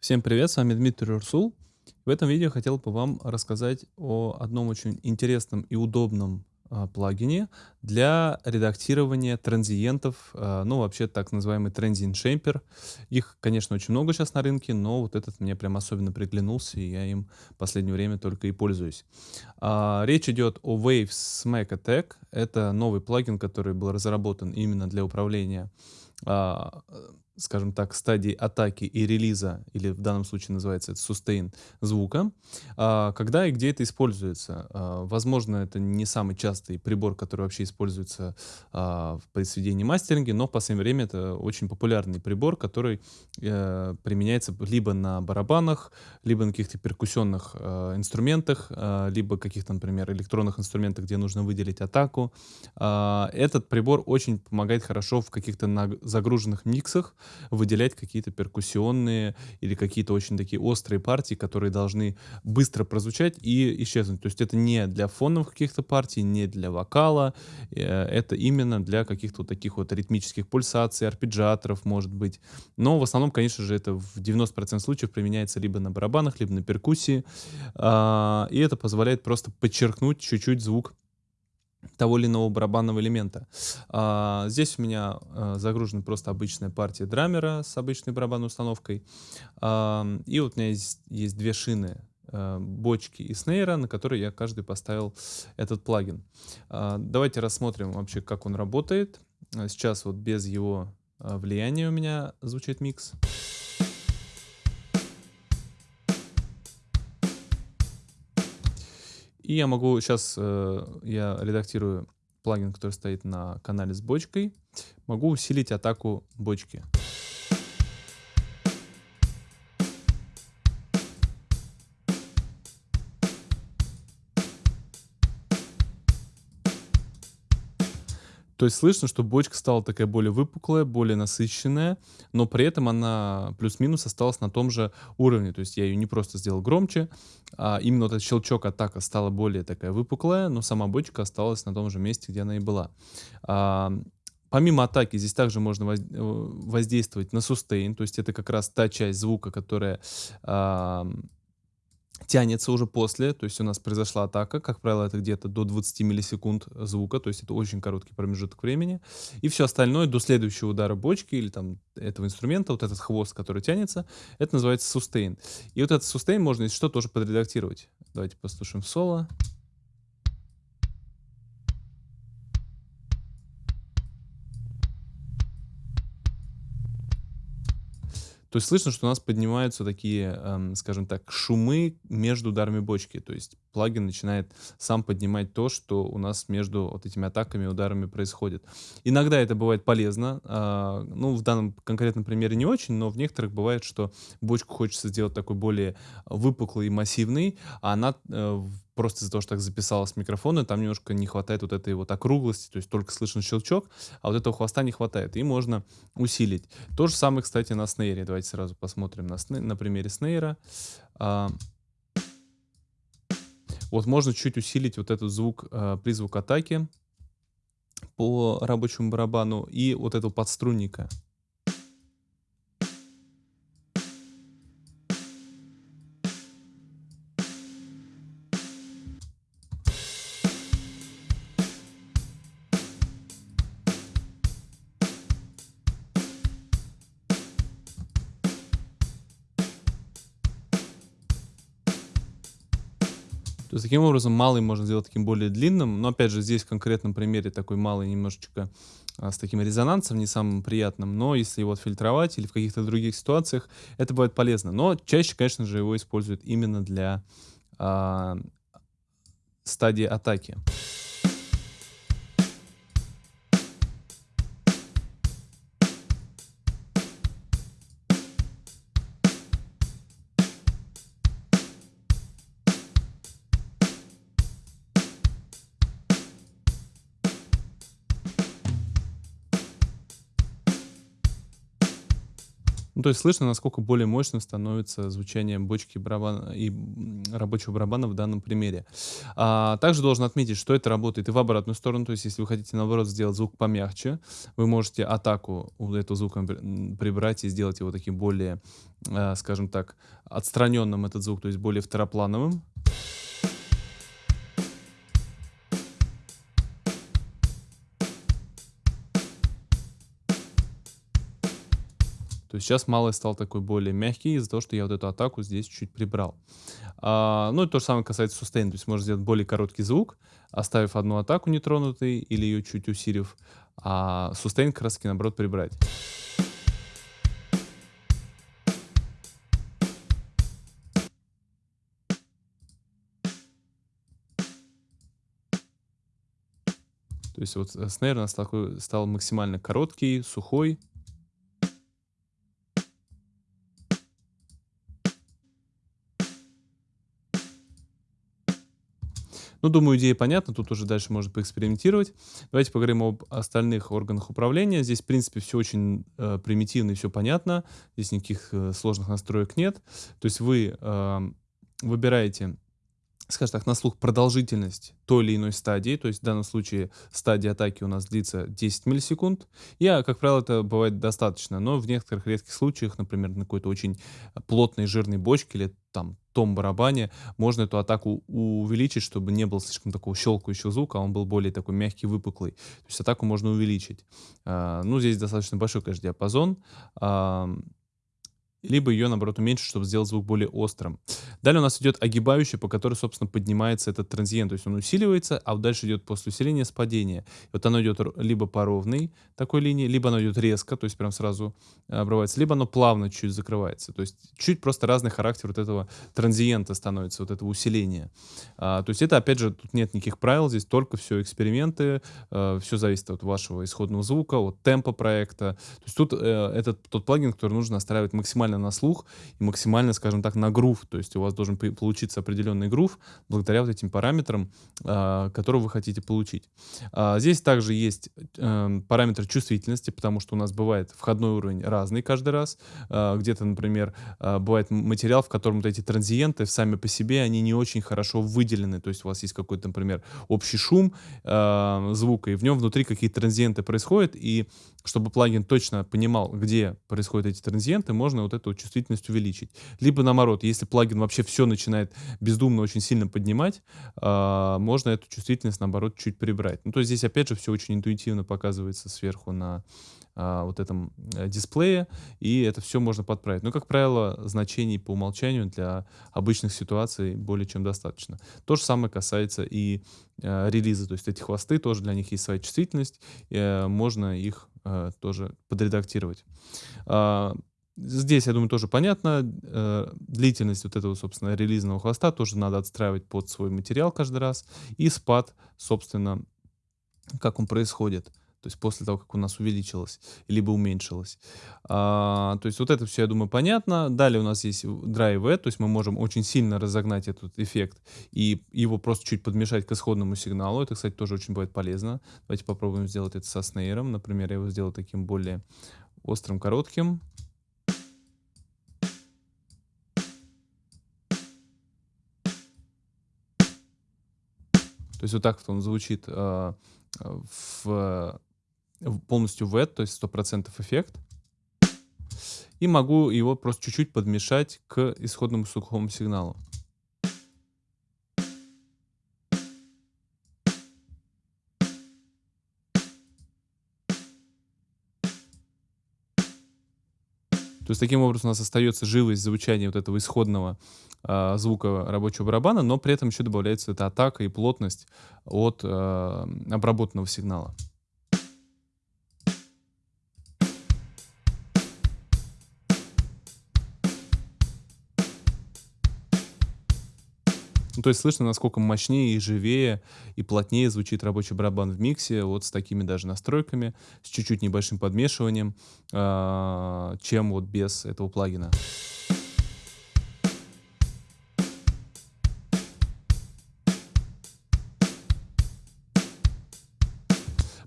Всем привет, с вами Дмитрий Урсул. В этом видео хотел бы вам рассказать о одном очень интересном и удобном а, плагине для редактирования транзиентов, а, ну вообще так называемый Transient Shaper. Их, конечно, очень много сейчас на рынке, но вот этот мне прям особенно приглянулся, и я им в последнее время только и пользуюсь. А, речь идет о Waves Smack Attack. Это новый плагин, который был разработан именно для управления а, скажем так, стадии атаки и релиза, или в данном случае называется это sustain звука, а, когда и где это используется. А, возможно, это не самый частый прибор, который вообще используется а, в произведении мастеринге, но в последнее время это очень популярный прибор, который э, применяется либо на барабанах, либо на каких-то перкуссионных инструментах, либо каких-то, например, электронных инструментах, где нужно выделить атаку. Этот прибор очень помогает хорошо в каких-то загруженных миксах, выделять какие-то перкуссионные или какие-то очень такие острые партии, которые должны быстро прозвучать и исчезнуть. То есть это не для фоновых каких-то партий, не для вокала, э, это именно для каких-то вот таких вот ритмических пульсаций, арпеджиаторов, может быть. Но в основном, конечно же, это в 90% случаев применяется либо на барабанах, либо на перкуссии. А, и это позволяет просто подчеркнуть чуть-чуть звук того или иного барабанного элемента. А, здесь у меня а, загружена просто обычная партия драмера с обычной барабанной установкой. А, и вот у меня есть, есть две шины а, бочки и снейра, на которые я каждый поставил этот плагин. А, давайте рассмотрим вообще, как он работает. Сейчас вот без его а, влияния у меня звучит микс. И я могу, сейчас э, я редактирую плагин, который стоит на канале с бочкой, могу усилить атаку бочки. То есть слышно, что бочка стала такая более выпуклая, более насыщенная, но при этом она плюс-минус осталась на том же уровне. То есть я ее не просто сделал громче, а именно этот щелчок атака стала более такая выпуклая, но сама бочка осталась на том же месте, где она и была. А, Помимо атаки, здесь также можно э, воздействовать на сустейн, то есть это как раз та часть звука, которая а, тянется уже после, то есть у нас произошла атака, как правило, это где-то до 20 миллисекунд звука, то есть это очень короткий промежуток времени, и все остальное до следующего удара бочки или там этого инструмента, вот этот хвост, который тянется, это называется сустейн. И вот этот сустейн можно, если что, тоже подредактировать. Давайте послушаем соло. То есть слышно, что у нас поднимаются такие, эм, скажем так, шумы между ударами бочки. То есть плагин начинает сам поднимать то, что у нас между вот этими атаками и ударами происходит. Иногда это бывает полезно. Э, ну, в данном конкретном примере не очень, но в некоторых бывает, что бочку хочется сделать такой более выпуклый и массивный, а она э, просто из-за того, что так записалось микрофона, там немножко не хватает вот этой вот округлости, то есть только слышен щелчок, а вот этого хвоста не хватает, и можно усилить. То же самое, кстати, на снейре. Давайте сразу посмотрим на, сней, на примере снейра. А, вот можно чуть усилить вот этот звук, а, призвук атаки по рабочему барабану и вот этого подструнника. То есть таким образом малый можно сделать таким более длинным, но опять же здесь в конкретном примере такой малый немножечко а, с таким резонансом, не самым приятным, но если его отфильтровать или в каких-то других ситуациях, это бывает полезно. Но чаще, конечно же, его используют именно для а, стадии атаки. Ну, то есть слышно, насколько более мощным становится звучание бочки барабана и рабочего барабана в данном примере. А, также должен отметить, что это работает и в обратную сторону. То есть если вы хотите, наоборот, сделать звук помягче, вы можете атаку у этого звука прибрать и сделать его таким более, а, скажем так, отстраненным этот звук, то есть более второплановым. То есть сейчас малый стал такой более мягкий из-за того, что я вот эту атаку здесь чуть прибрал. А, ну и то же самое касается сустейна. То есть можно сделать более короткий звук, оставив одну атаку нетронутой или ее чуть усилив, а сустейн как наоборот прибрать. То есть вот э, снейр у нас такой стал максимально короткий, сухой. Ну, думаю, идея понятна, тут уже дальше можно поэкспериментировать. Давайте поговорим об остальных органах управления. Здесь, в принципе, все очень э, примитивно и все понятно. Здесь никаких э, сложных настроек нет. То есть вы э, выбираете скажем так, на слух продолжительность той или иной стадии, то есть в данном случае стадия атаки у нас длится 10 миллисекунд, и, как правило, это бывает достаточно, но в некоторых редких случаях, например, на какой-то очень плотной жирной бочке или там том барабане, можно эту атаку увеличить, чтобы не было слишком такого щелкающего звука, а он был более такой мягкий, выпуклый. То есть атаку можно увеличить. А, ну, здесь достаточно большой, конечно, диапазон. Либо ее, наоборот, уменьшить, чтобы сделать звук более острым. Далее у нас идет огибающий, по которой, собственно, поднимается этот транзиент. То есть он усиливается, а дальше идет после усиления спадение. И вот оно идет либо по ровной такой линии, либо оно идет резко, то есть прям сразу э, обрывается, либо оно плавно чуть закрывается. То есть чуть просто разный характер вот этого транзиента становится, вот этого усиления. А, то есть это, опять же, тут нет никаких правил, здесь только все эксперименты, э, все зависит от вашего исходного звука, от темпа проекта. То есть тут э, это тот плагин, который нужно настраивать максимально на слух и максимально, скажем так, на грув. То есть у вас должен получиться определенный грув благодаря вот этим параметрам, э, которые вы хотите получить. А, здесь также есть э, параметр чувствительности, потому что у нас бывает входной уровень разный каждый раз. Э, Где-то, например, э, бывает материал, в котором вот эти транзиенты сами по себе, они не очень хорошо выделены. То есть у вас есть какой-то, например, общий шум э, звука, и в нем внутри какие-то транзиенты происходят, и чтобы плагин точно понимал, где происходят эти транзиенты, можно вот эту чувствительность увеличить. Либо наоборот, если плагин вообще все начинает бездумно очень сильно поднимать, э, можно эту чувствительность наоборот чуть прибрать. Ну, то есть здесь опять же все очень интуитивно показывается сверху на э, вот этом э, дисплее, и это все можно подправить. Но, как правило, значений по умолчанию для обычных ситуаций более чем достаточно. То же самое касается и э, релиза, то есть эти хвосты, тоже для них есть своя чувствительность, э, можно их э, тоже подредактировать. Здесь, я думаю, тоже понятно. Э, длительность вот этого, собственно, релизного хвоста тоже надо отстраивать под свой материал каждый раз. И спад, собственно, как он происходит. То есть после того, как у нас увеличилось, либо уменьшилось. А, то есть вот это все, я думаю, понятно. Далее у нас есть Drive то есть мы можем очень сильно разогнать этот эффект и его просто чуть подмешать к исходному сигналу. Это, кстати, тоже очень бывает полезно. Давайте попробуем сделать это со снейром. Например, я его сделаю таким более острым, коротким. То есть вот так вот он звучит э, в полностью wet, то есть 100% эффект. И могу его просто чуть-чуть подмешать к исходному сухому сигналу. То есть таким образом у нас остается живость звучания вот этого исходного э, звука рабочего барабана, но при этом еще добавляется эта атака и плотность от э, обработанного сигнала. Ну, то есть слышно, насколько мощнее и живее и плотнее звучит рабочий барабан в миксе, вот с такими даже настройками, с чуть-чуть небольшим подмешиванием, э, чем вот без этого плагина.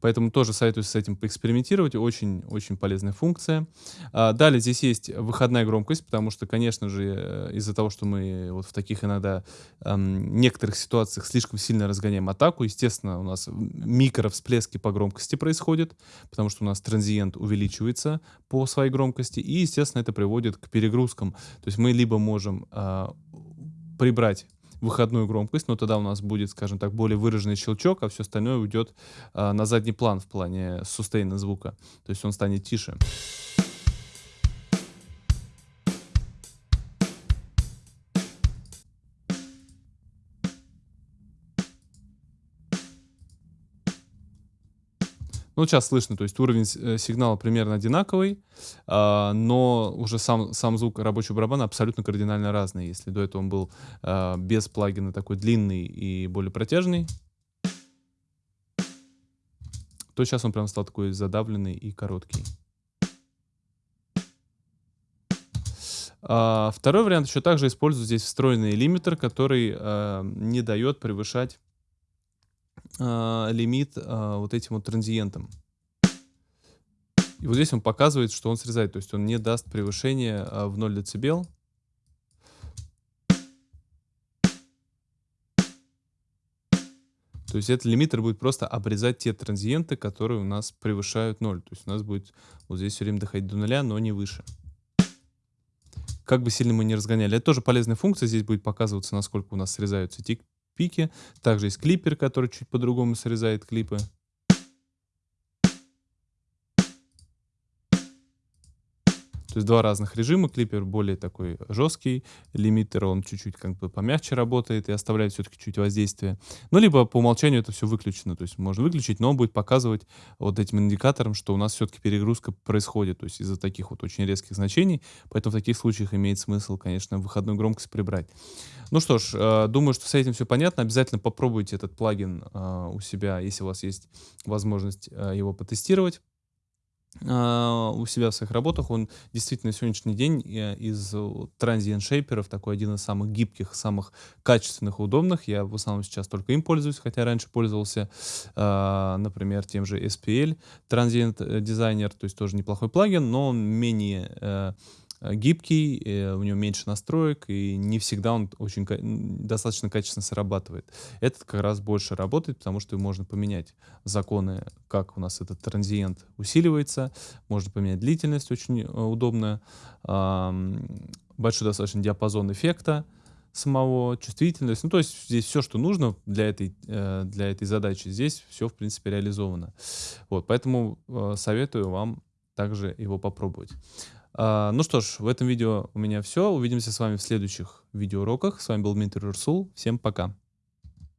Поэтому тоже советую с этим поэкспериментировать. Очень-очень полезная функция. А, далее здесь есть выходная громкость, потому что, конечно же, э, из-за того, что мы вот в таких иногда некоторых ситуациях слишком сильно разгоняем атаку, естественно, у нас микровсплески по громкости происходят, потому что у нас транзиент увеличивается по своей громкости, и, естественно, это приводит к перегрузкам. То есть мы либо можем э, прибрать выходную громкость, но тогда у нас будет, скажем так, более выраженный щелчок, а все остальное уйдет а, на задний план в плане сустейна звука. То есть он станет тише. Ну, сейчас слышно, то есть уровень э, сигнала примерно одинаковый, а, но уже сам, сам звук рабочего барабана абсолютно кардинально разный. Если до этого он был а, без плагина такой длинный и более протяжный, то сейчас он прям стал такой задавленный и короткий. А, второй вариант еще также использую здесь встроенный лимитер, который не дает превышать а, лимит а, вот этим вот транзиентам. И вот здесь он показывает, что он срезает, то есть он не даст превышения а, в 0 дБ. То есть этот лимитер будет просто обрезать те транзиенты, которые у нас превышают 0. То есть у нас будет вот здесь все время доходить до нуля, но не выше. Как бы сильно мы не разгоняли. Это тоже полезная функция. Здесь будет показываться, насколько у нас срезаются тик пике. Также есть клипер, который чуть по-другому срезает клипы. То есть два разных режима. Клипер более такой жесткий, лимитер он чуть-чуть как бы помягче работает и оставляет все-таки чуть воздействие. Ну, либо по умолчанию это все выключено. То есть можно выключить, но он будет показывать вот этим индикатором, что у нас все-таки перегрузка происходит. То есть из-за таких вот очень резких значений. Поэтому в таких случаях имеет смысл, конечно, выходную громкость прибрать. Ну что ж, э, думаю, что с этим все понятно. Обязательно попробуйте этот плагин э, у себя, если у вас есть возможность э, его потестировать. А, у себя в своих работах. Он действительно сегодняшний день э, из Transient Shaper такой один из самых гибких, самых качественных, удобных. Я в основном сейчас только им пользуюсь, хотя раньше пользовался, э, например, тем же SPL Designer, то есть тоже неплохой плагин, но он менее э, Э, гибкий, э, у него меньше настроек, и не всегда он очень достаточно качественно срабатывает. Этот как раз больше работает, потому что можно поменять законы, как у нас этот транзиент усиливается, можно поменять длительность, очень э, удобно, большой достаточно диапазон эффекта, самого, чувствительность. Ну, то есть здесь все, что нужно для этой, для этой задачи, здесь все, в принципе, реализовано. Вот, поэтому советую вам также его попробовать. А, ну что ж, в этом видео у меня все. Увидимся с вами в следующих видеоуроках. С вами был Дмитрий Урсул. Всем пока.